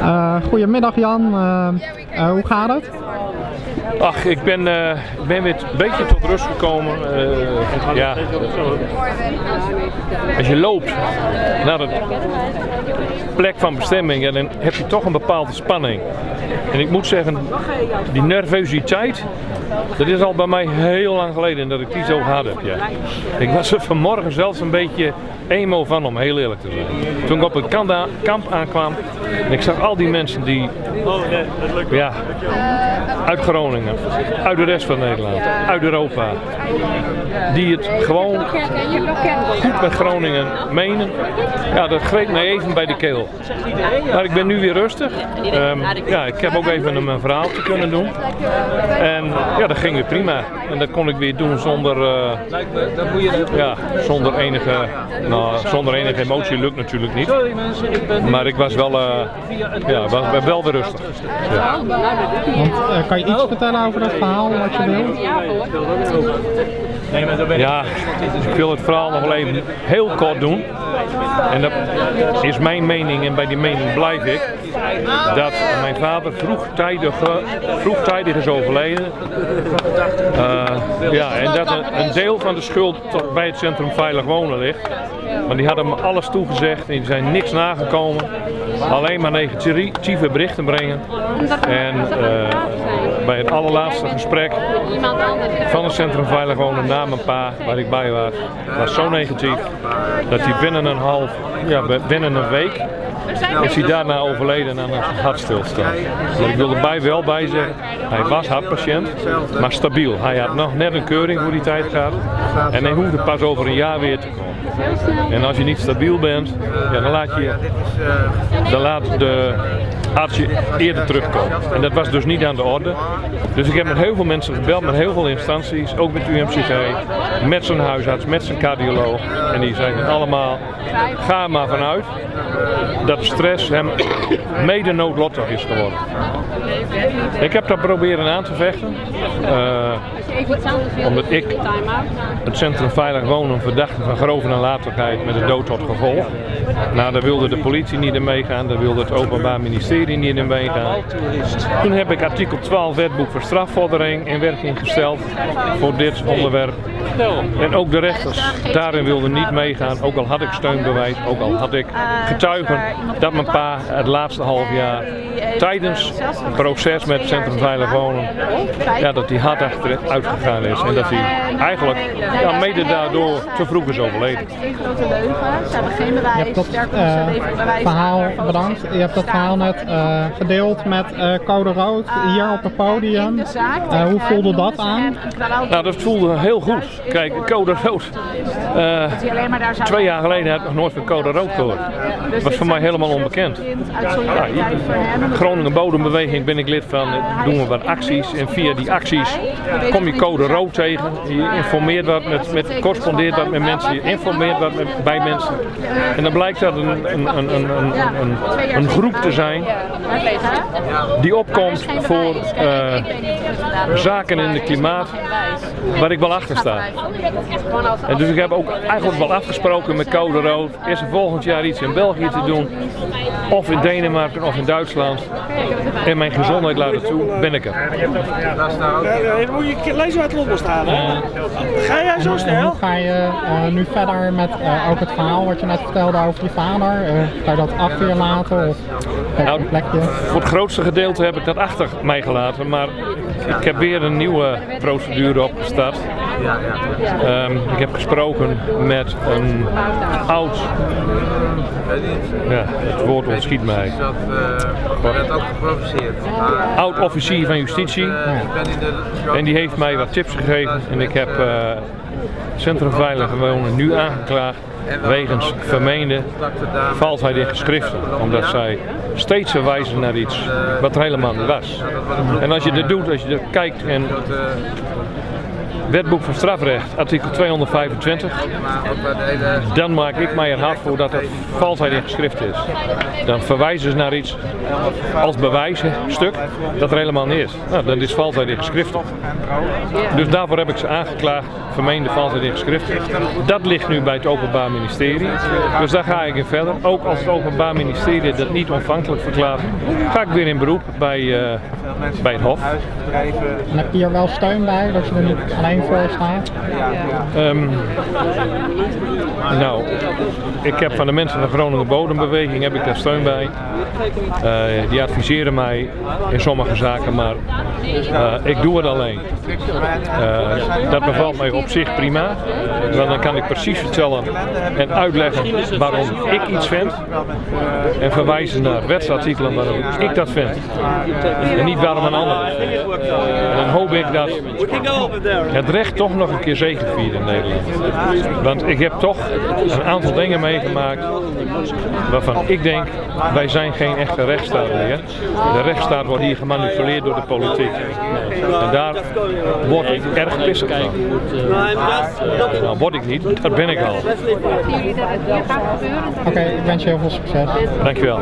Uh, goedemiddag Jan, uh, uh, hoe gaat het? Ach, ik ben, ben weer een beetje tot rust gekomen. ja. Als je loopt naar de plek van bestemming, dan heb je toch een bepaalde spanning. En ik moet zeggen, die nervositeit, dat is al bij mij heel lang geleden dat ik die zo gehad heb. Ja. Ik was er vanmorgen zelfs een beetje emo van om heel eerlijk te zijn. Toen ik op het kamp aankwam en ik zag al die mensen die ja, uit Groningen, uit de rest van Nederland, uit Europa, die het gewoon goed met Groningen menen. Ja, dat greep me even bij de keel. Maar ik ben nu weer rustig. Um, ja, ik heb ook even een verhaal te kunnen doen. En ja, dat ging weer prima. En dat kon ik weer doen zonder, uh, ja, zonder, enige, nou, zonder enige emotie. Lukt natuurlijk niet. Maar ik was wel, uh, ja, was, wel weer rustig. Ja. Want, uh, kan je iets vertellen over dat verhaal wat je wil? Ja, ik wil het verhaal nog wel even heel kort doen. En dat is mijn mening en bij die mening blijf ik. Dat mijn vader vroegtijdig, vroegtijdig is overleden. Uh, ja, en dat een, deel van de schuld bij het Centrum Veilig Wonen ligt. Want die hadden me alles toegezegd en die zijn niks nagekomen. Alleen maar negatieve berichten brengen. En uh, bij het allerlaatste gesprek van het Centrum Veilig Wonen na mijn pa, waar ik bij was, was zo negatief dat hij binnen een half, ja, binnen een week is hij daarna overleden aan een hartstilstand. Maar ik wil erbij wel bij zeggen, hij was hartpatiënt, maar stabiel. Hij had nog net een keuring voor die tijd gehad en hij hoefde pas over een jaar weer te komen. En als je niet stabiel bent, ja, dan laat je dan laat de arts je eerder terugkomen. En dat was dus niet aan de orde. Dus ik heb met heel veel mensen gebeld, met heel veel instanties, ook met UMCG, met zijn huisarts, met zijn cardioloog. En die zeiden allemaal, ga maar vanuit dat stress hem mede noodlottig is geworden. Ik heb dat proberen aan te vechten. Uh, omdat ik het Centrum Veilig Wonen verdachte van grove nalatigheid met de dood tot gevolg. Nou, daar wilde de politie niet in meegaan, daar wilde het Openbaar Ministerie niet in meegaan. Toen heb ik artikel 12 wetboek voor strafvordering in werking gesteld voor dit onderwerp. En ook de rechters daarin wilden niet meegaan, ook al had ik steunbewijs, ook al had ik getuigen dat mijn pa het laatste half jaar tijdens het proces met het Centrum Veilig Wonen, ja, dat hij hard achteruit gegaan is en dat hij eigenlijk ja, mede daardoor te vroeg is overleden. Je hebt dat uh, verhaal, bedankt, je hebt dat verhaal net uh, gedeeld met uh, Code Rood hier op het podium. hoe voelde dat aan? Nou, dat voelde heel goed. Kijk, Code Rood, twee jaar geleden heb ik nog nooit van Code Rood gehoord. Dat was voor mij helemaal onbekend. Ja, Groningen Bodembeweging ben ik lid van, doen we wat acties en via die acties kom je Code Rood tegen. Je informeert wat met, met correspondeert wat met mensen, je informeert wat met, bij mensen. En dan blijkt dat een, een, een, een, een, een groep te zijn die opkomt voor uh, zaken in het klimaat waar ik wel achter sta. En dus ik heb ook eigenlijk wel afgesproken met Code Rood, is er volgend jaar iets in België te doen, of in Denemarken of in Duitsland. En mijn gezondheid laten toe, ben ik er. Moet je lezen uit Londen staan, hè? Ga jij zo snel? Hoe ga je uh, nu verder met uh, ook het verhaal wat je net vertelde over je vader? Uh, ga je dat achter je laten of nou, een plekje? Voor het grootste gedeelte heb ik dat achter mij gelaten, maar ik heb weer een nieuwe procedure opgestart. Um, ik heb gesproken met een oud, ja, het woord ontschiet mij. werd ook geprovoceerd. Oud officier van justitie. En die heeft mij wat tips gegeven en ik heb uh, Centrum Veilige Wonen nu aangeklaagd wegens vermeende valsheid in geschriften. Omdat zij steeds verwijzen naar iets wat er helemaal niet was. En als je dit doet, als je er kijkt en wetboek van strafrecht, artikel 225. Dan maak ik mij er hard voor dat er valsheid in geschrift is. Dan verwijzen ze naar iets als bewijsstuk dat er helemaal niet is. Nou, dan is valsheid in geschrift. Dus daarvoor heb ik ze aangeklaagd, vermeende valsheid in geschrift. Dat ligt nu bij het Openbaar Ministerie. Dus daar ga ik in verder. Ook als het Openbaar Ministerie dat niet ontvankelijk verklaart, ga ik weer in beroep bij, uh, bij het Hof. Heb je hier wel steun bij, dat je er alleen Um, nou, ik heb van de mensen van de Groningen Bodembeweging heb ik daar steun bij. Uh, die adviseren mij in sommige zaken, maar uh, ik doe het alleen. Uh, dat bevalt mij op zich prima, want dan kan ik precies vertellen en uitleggen waarom ik iets vind en verwijzen naar wetsartikelen waarom ik dat vind en niet waarom een ander. En dan hoop ik dat het recht toch nog een keer zegeviert in Nederland. Want ik heb toch een aantal dingen meegemaakt waarvan ik denk, wij zijn geen echte rechtsstaat meer. De rechtsstaat wordt hier gemanipuleerd door de politiek. En daar word ik erg pissig van. Nou, word ik niet, dat ben ik al. Oké, okay, ik wens je heel veel succes. Dankjewel.